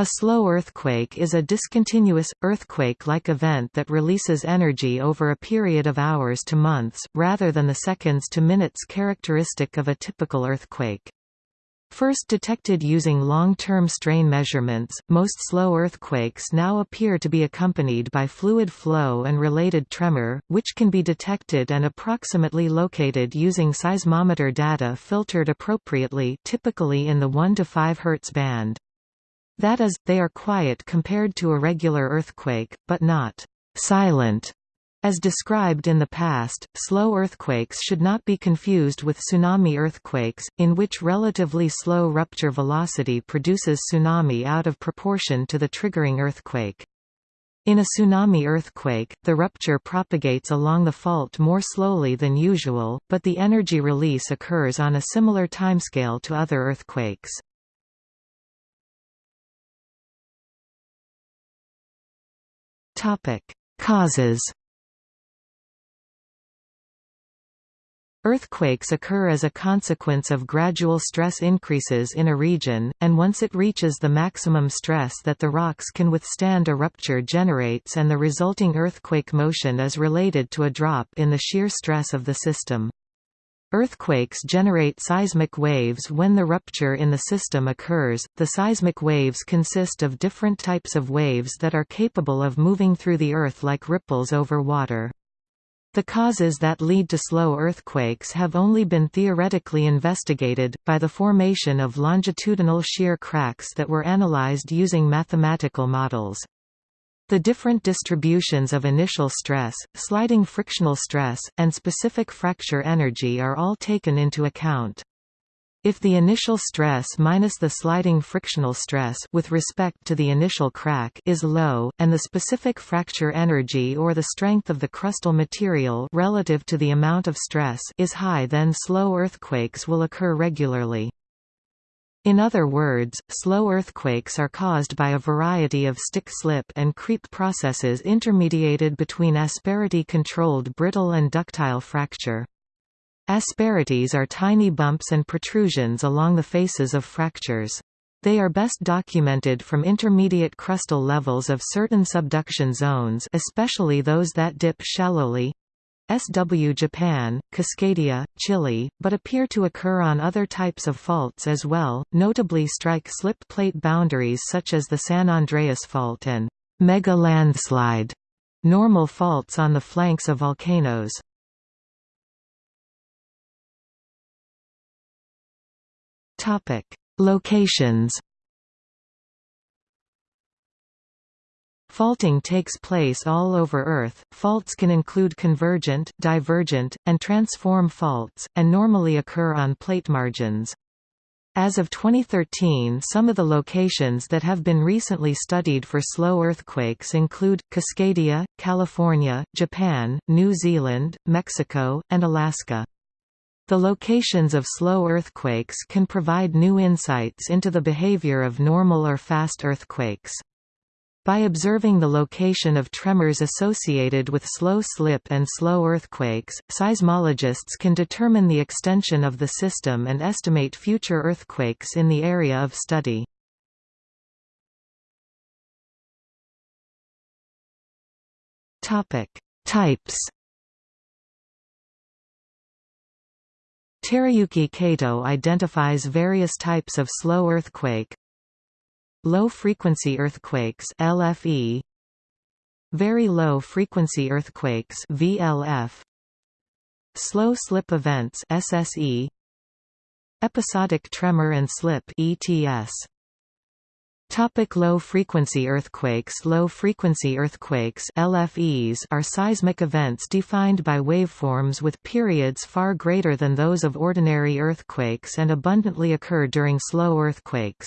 A slow earthquake is a discontinuous, earthquake-like event that releases energy over a period of hours to months, rather than the seconds to minutes characteristic of a typical earthquake. First detected using long-term strain measurements, most slow earthquakes now appear to be accompanied by fluid flow and related tremor, which can be detected and approximately located using seismometer data filtered appropriately typically in the 1 to 5 Hz band. That is, they are quiet compared to a regular earthquake, but not silent. As described in the past, slow earthquakes should not be confused with tsunami earthquakes, in which relatively slow rupture velocity produces tsunami out of proportion to the triggering earthquake. In a tsunami earthquake, the rupture propagates along the fault more slowly than usual, but the energy release occurs on a similar timescale to other earthquakes. Topic: Causes. Earthquakes occur as a consequence of gradual stress increases in a region, and once it reaches the maximum stress that the rocks can withstand a rupture generates and the resulting earthquake motion is related to a drop in the shear stress of the system. Earthquakes generate seismic waves when the rupture in the system occurs. The seismic waves consist of different types of waves that are capable of moving through the earth like ripples over water. The causes that lead to slow earthquakes have only been theoretically investigated, by the formation of longitudinal shear cracks that were analyzed using mathematical models. The different distributions of initial stress, sliding frictional stress, and specific fracture energy are all taken into account. If the initial stress minus the sliding frictional stress with respect to the initial crack is low, and the specific fracture energy or the strength of the crustal material relative to the amount of stress is high then slow earthquakes will occur regularly. In other words, slow earthquakes are caused by a variety of stick-slip and creep processes intermediated between asperity-controlled brittle and ductile fracture. Asperities are tiny bumps and protrusions along the faces of fractures. They are best documented from intermediate crustal levels of certain subduction zones especially those that dip shallowly, SW Japan, Cascadia, Chile, but appear to occur on other types of faults as well, notably strike slip plate boundaries such as the San Andreas Fault and mega landslide normal faults on the flanks of volcanoes. Topic: Locations Faulting takes place all over Earth. Faults can include convergent, divergent, and transform faults, and normally occur on plate margins. As of 2013 some of the locations that have been recently studied for slow earthquakes include, Cascadia, California, Japan, New Zealand, Mexico, and Alaska. The locations of slow earthquakes can provide new insights into the behavior of normal or fast earthquakes. By observing the location of tremors associated with slow slip and slow earthquakes, seismologists can determine the extension of the system and estimate future earthquakes in the area of study. Types Teruyuki Kato identifies various types of slow earthquake, Low-frequency earthquakes LFE Very low-frequency earthquakes VLF Slow slip events SSE Episodic tremor and slip ETS Topic low-frequency earthquakes Low-frequency earthquakes LFEs are seismic events defined by waveforms with periods far greater than those of ordinary earthquakes and abundantly occur during slow earthquakes.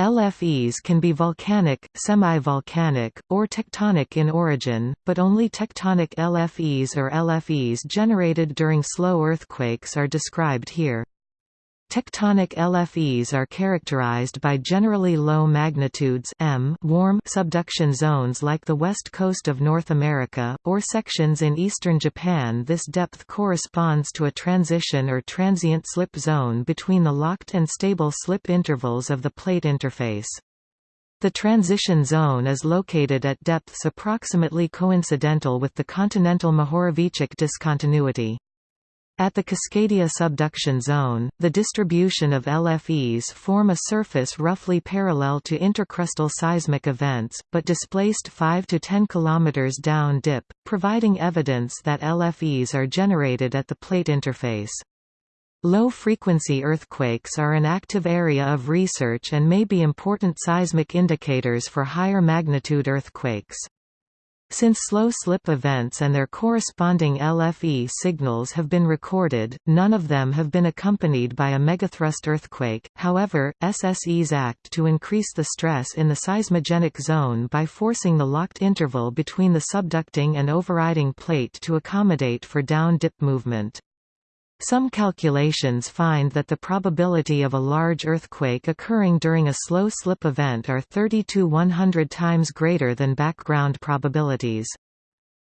LFEs can be volcanic, semi-volcanic, or tectonic in origin, but only tectonic LFEs or LFEs generated during slow earthquakes are described here. Tectonic LFEs are characterized by generally low magnitudes M warm subduction zones like the west coast of North America, or sections in eastern Japan This depth corresponds to a transition or transient slip zone between the locked and stable slip intervals of the plate interface. The transition zone is located at depths approximately coincidental with the continental Mohorovicic discontinuity. At the Cascadia subduction zone, the distribution of LFEs form a surface roughly parallel to intercrustal seismic events, but displaced 5 to 10 km down dip, providing evidence that LFEs are generated at the plate interface. Low-frequency earthquakes are an active area of research and may be important seismic indicators for higher magnitude earthquakes. Since slow slip events and their corresponding LFE signals have been recorded, none of them have been accompanied by a megathrust earthquake. However, SSEs act to increase the stress in the seismogenic zone by forcing the locked interval between the subducting and overriding plate to accommodate for down-dip movement. Some calculations find that the probability of a large earthquake occurring during a slow slip event are 30 to 100 times greater than background probabilities.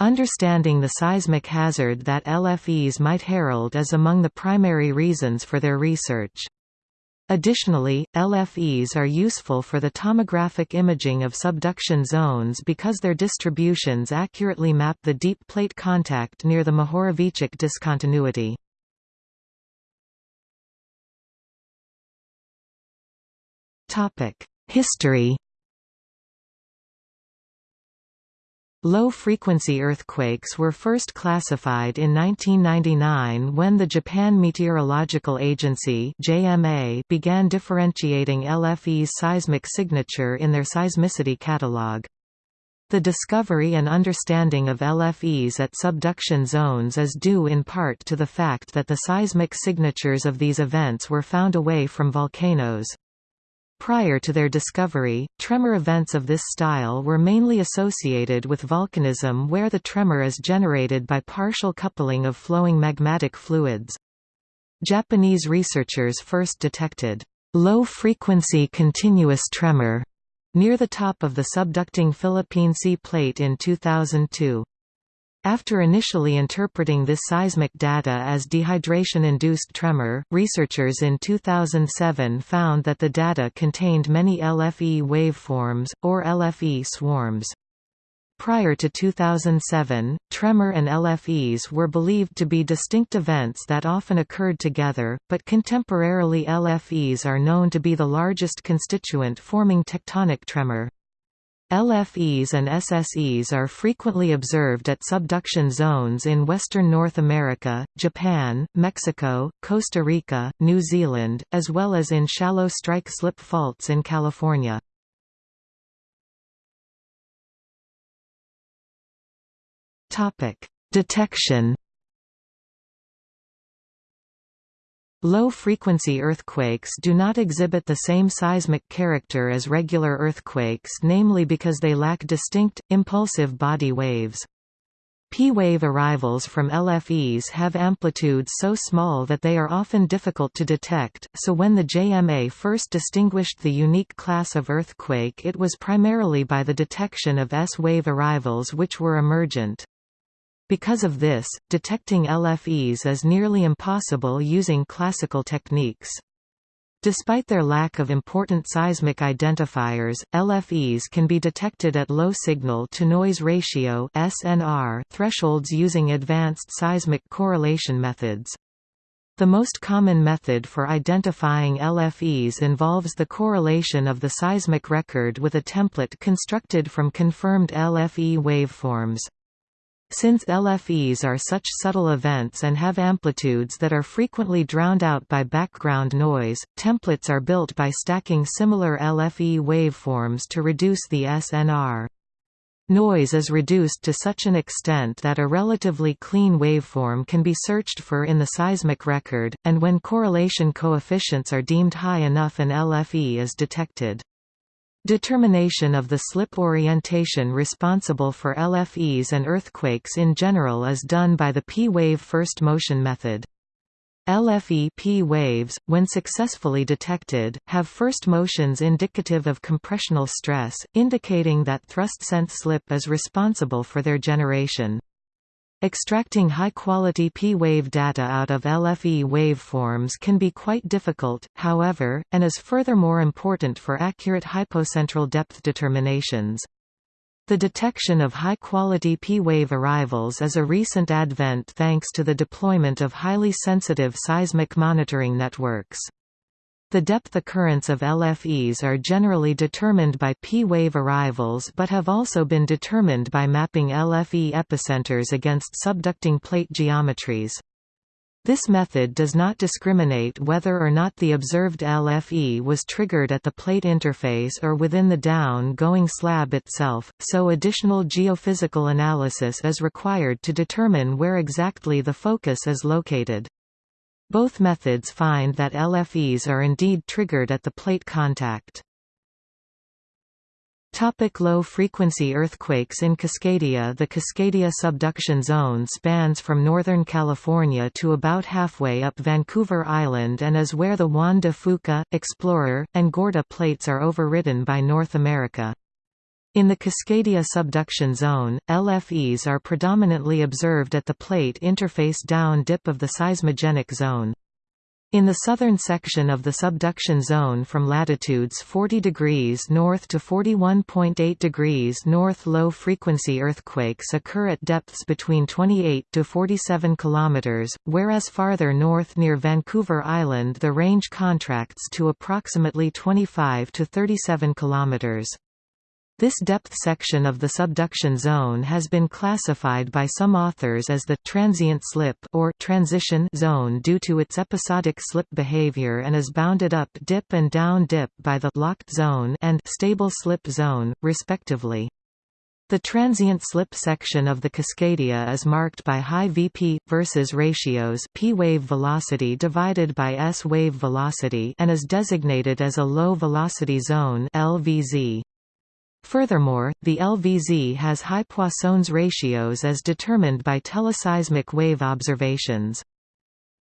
Understanding the seismic hazard that LFEs might herald is among the primary reasons for their research. Additionally, LFEs are useful for the tomographic imaging of subduction zones because their distributions accurately map the deep plate contact near the Mohorovicic discontinuity. History Low-frequency earthquakes were first classified in 1999 when the Japan Meteorological Agency (JMA) began differentiating LFE's seismic signature in their seismicity catalog. The discovery and understanding of LFEs at subduction zones is due in part to the fact that the seismic signatures of these events were found away from volcanoes. Prior to their discovery, tremor events of this style were mainly associated with volcanism where the tremor is generated by partial coupling of flowing magmatic fluids. Japanese researchers first detected low-frequency continuous tremor near the top of the subducting Philippine Sea Plate in 2002. After initially interpreting this seismic data as dehydration-induced tremor, researchers in 2007 found that the data contained many LFE waveforms, or LFE swarms. Prior to 2007, tremor and LFEs were believed to be distinct events that often occurred together, but contemporarily LFEs are known to be the largest constituent forming tectonic tremor. LFEs and SSEs are frequently observed at subduction zones in western North America, Japan, Mexico, Costa Rica, New Zealand, as well as in shallow strike-slip faults in California. Detection Low-frequency earthquakes do not exhibit the same seismic character as regular earthquakes namely because they lack distinct, impulsive body waves. P-wave arrivals from LFEs have amplitudes so small that they are often difficult to detect, so when the JMA first distinguished the unique class of earthquake it was primarily by the detection of S-wave arrivals which were emergent. Because of this, detecting LFEs is nearly impossible using classical techniques. Despite their lack of important seismic identifiers, LFEs can be detected at low signal-to-noise ratio (SNR) thresholds using advanced seismic correlation methods. The most common method for identifying LFEs involves the correlation of the seismic record with a template constructed from confirmed LFE waveforms. Since LFEs are such subtle events and have amplitudes that are frequently drowned out by background noise, templates are built by stacking similar LFE waveforms to reduce the SNR. Noise is reduced to such an extent that a relatively clean waveform can be searched for in the seismic record, and when correlation coefficients are deemed high enough an LFE is detected. Determination of the slip orientation responsible for LFEs and earthquakes in general is done by the P-wave first motion method. LFE P waves, when successfully detected, have first motions indicative of compressional stress, indicating that thrust-sense slip is responsible for their generation. Extracting high-quality P-wave data out of LFE waveforms can be quite difficult, however, and is furthermore important for accurate hypocentral depth determinations. The detection of high-quality P-wave arrivals is a recent advent thanks to the deployment of highly sensitive seismic monitoring networks. The depth occurrence of LFEs are generally determined by P-wave arrivals but have also been determined by mapping LFE epicenters against subducting plate geometries. This method does not discriminate whether or not the observed LFE was triggered at the plate interface or within the down-going slab itself, so additional geophysical analysis is required to determine where exactly the focus is located. Both methods find that LFEs are indeed triggered at the plate contact. Topic Low-frequency earthquakes in Cascadia The Cascadia subduction zone spans from northern California to about halfway up Vancouver Island and is where the Juan de Fuca, Explorer, and Gorda plates are overridden by North America. In the Cascadia subduction zone, LFEs are predominantly observed at the plate interface down dip of the seismogenic zone. In the southern section of the subduction zone from latitudes 40 degrees north to 41.8 degrees north low-frequency earthquakes occur at depths between 28 to 47 kilometers, whereas farther north near Vancouver Island the range contracts to approximately 25 to 37 kilometers. This depth section of the subduction zone has been classified by some authors as the transient slip or transition zone due to its episodic slip behavior and is bounded up dip and down dip by the locked zone and stable slip zone, respectively. The transient slip section of the Cascadia is marked by high Vp versus ratios p wave velocity divided by s wave velocity and is designated as a low velocity zone (LVZ). Furthermore, the LVZ has high Poisson's ratios as determined by teleseismic wave observations.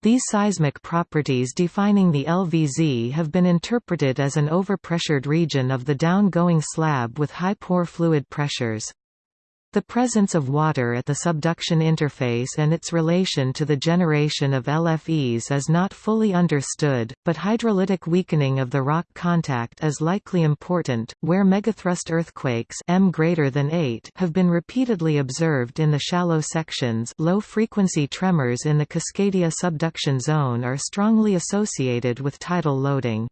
These seismic properties defining the LVZ have been interpreted as an overpressured region of the down-going slab with high pore fluid pressures. The presence of water at the subduction interface and its relation to the generation of LFEs is not fully understood, but hydrolytic weakening of the rock contact is likely important, where megathrust earthquakes M greater than 8 have been repeatedly observed in the shallow sections low-frequency tremors in the Cascadia subduction zone are strongly associated with tidal loading.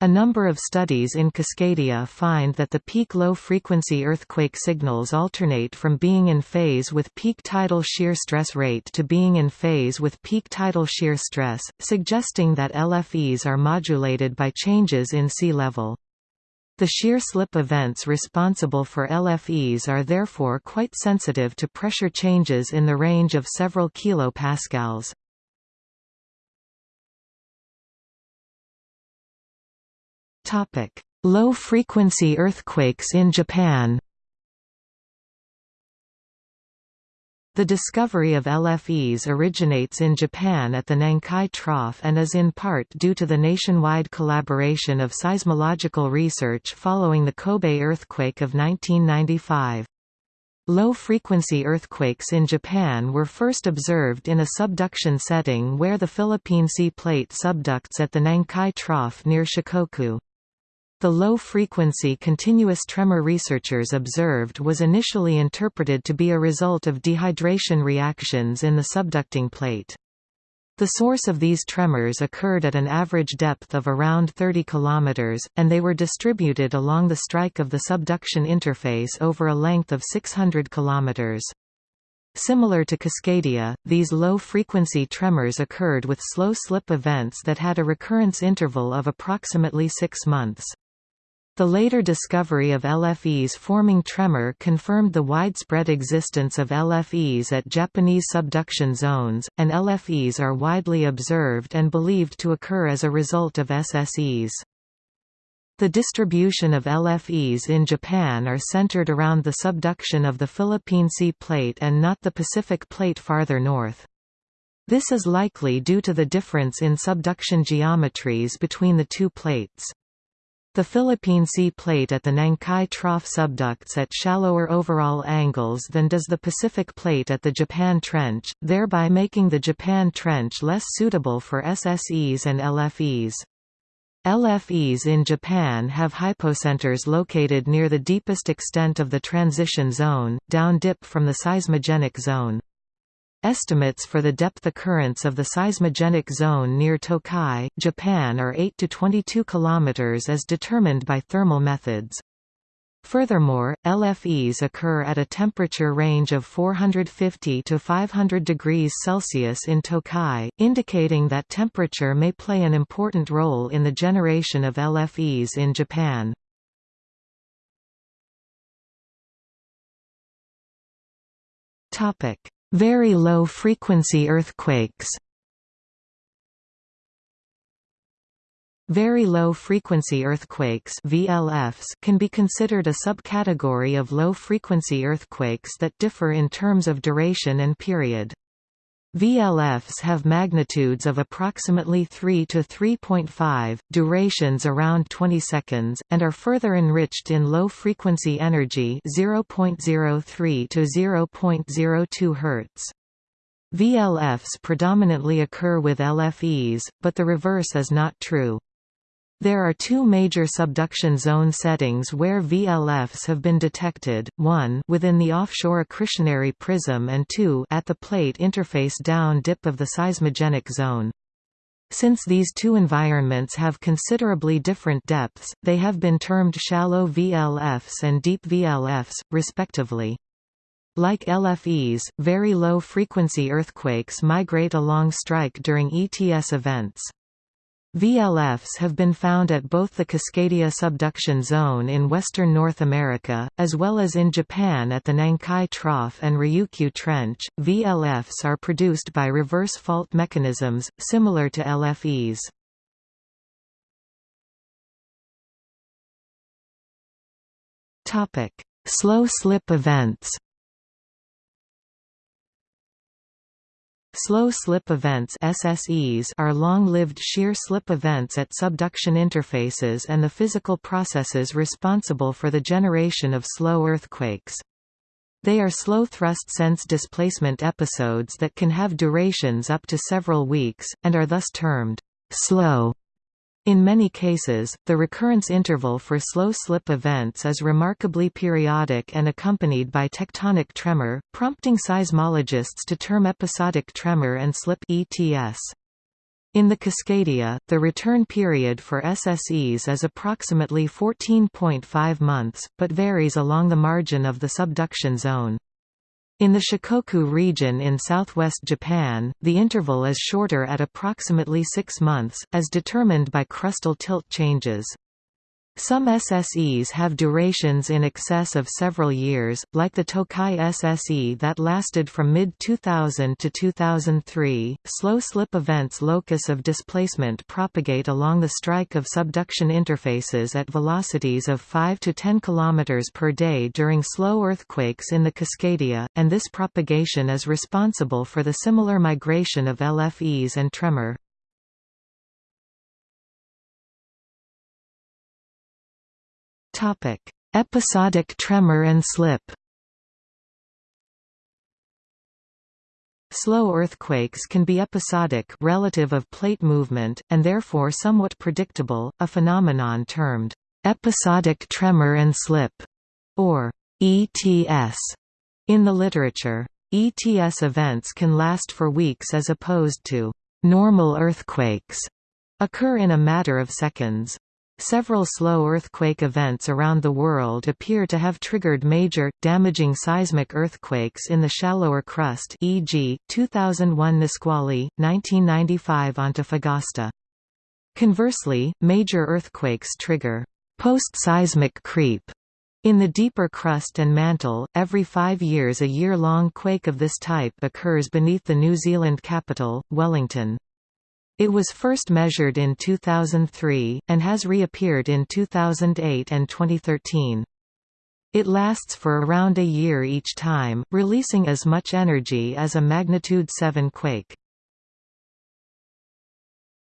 A number of studies in Cascadia find that the peak low-frequency earthquake signals alternate from being in phase with peak tidal shear stress rate to being in phase with peak tidal shear stress, suggesting that LFEs are modulated by changes in sea level. The shear slip events responsible for LFEs are therefore quite sensitive to pressure changes in the range of several kilopascals. Low-frequency earthquakes in Japan The discovery of LFEs originates in Japan at the Nankai Trough and is in part due to the nationwide collaboration of seismological research following the Kobe earthquake of 1995. Low-frequency earthquakes in Japan were first observed in a subduction setting where the Philippine Sea Plate subducts at the Nankai Trough near Shikoku. The low-frequency continuous tremor researchers observed was initially interpreted to be a result of dehydration reactions in the subducting plate. The source of these tremors occurred at an average depth of around 30 km, and they were distributed along the strike of the subduction interface over a length of 600 km. Similar to Cascadia, these low-frequency tremors occurred with slow slip events that had a recurrence interval of approximately six months. The later discovery of LFEs forming tremor confirmed the widespread existence of LFEs at Japanese subduction zones, and LFEs are widely observed and believed to occur as a result of SSEs. The distribution of LFEs in Japan are centered around the subduction of the Philippine Sea Plate and not the Pacific Plate farther north. This is likely due to the difference in subduction geometries between the two plates. The Philippine Sea Plate at the Nankai Trough subducts at shallower overall angles than does the Pacific Plate at the Japan Trench, thereby making the Japan Trench less suitable for SSEs and LFEs. LFEs in Japan have hypocenters located near the deepest extent of the transition zone, down dip from the seismogenic zone. Estimates for the depth occurrence of the seismogenic zone near Tokai, Japan are 8 to 22 km as determined by thermal methods. Furthermore, LFEs occur at a temperature range of 450 to 500 degrees Celsius in Tokai, indicating that temperature may play an important role in the generation of LFEs in Japan. Topic: very low-frequency earthquakes Very low-frequency earthquakes VLFs can be considered a subcategory of low-frequency earthquakes that differ in terms of duration and period. VLFs have magnitudes of approximately 3 to 3.5, durations around 20 seconds, and are further enriched in low-frequency energy 0.03 to 0.02 Hz. VLFs predominantly occur with LFEs, but the reverse is not true. There are two major subduction zone settings where VLFs have been detected, one within the offshore accretionary prism and two at the plate interface down dip of the seismogenic zone. Since these two environments have considerably different depths, they have been termed shallow VLFs and deep VLFs, respectively. Like LFEs, very low-frequency earthquakes migrate along strike during ETS events. VLFs have been found at both the Cascadia subduction zone in western North America, as well as in Japan at the Nankai Trough and Ryukyu Trench. VLFs are produced by reverse fault mechanisms, similar to LFEs. Slow slip events Slow slip events SSEs are long-lived shear slip events at subduction interfaces and the physical processes responsible for the generation of slow earthquakes. They are slow thrust sense displacement episodes that can have durations up to several weeks, and are thus termed slow in many cases, the recurrence interval for slow slip events is remarkably periodic and accompanied by tectonic tremor, prompting seismologists to term episodic tremor and slip ETS. In the Cascadia, the return period for SSEs is approximately 14.5 months, but varies along the margin of the subduction zone. In the Shikoku region in southwest Japan, the interval is shorter at approximately six months, as determined by crustal tilt changes. Some SSEs have durations in excess of several years, like the Tokai SSE that lasted from mid-2000 to 2003. Slow slip events locus of displacement propagate along the strike of subduction interfaces at velocities of 5 to 10 km per day during slow earthquakes in the Cascadia, and this propagation is responsible for the similar migration of LFEs and tremor. Episodic tremor and slip. Slow earthquakes can be episodic relative of plate movement, and therefore somewhat predictable, a phenomenon termed episodic tremor and slip, or ETS, in the literature. ETS events can last for weeks as opposed to normal earthquakes, occur in a matter of seconds. Several slow earthquake events around the world appear to have triggered major, damaging seismic earthquakes in the shallower crust e.g., 2001 Nisqually, 1995 Antofagasta. Conversely, major earthquakes trigger post-seismic creep in the deeper crust and mantle, every five years a year-long quake of this type occurs beneath the New Zealand capital, Wellington. It was first measured in 2003, and has reappeared in 2008 and 2013. It lasts for around a year each time, releasing as much energy as a magnitude 7 quake.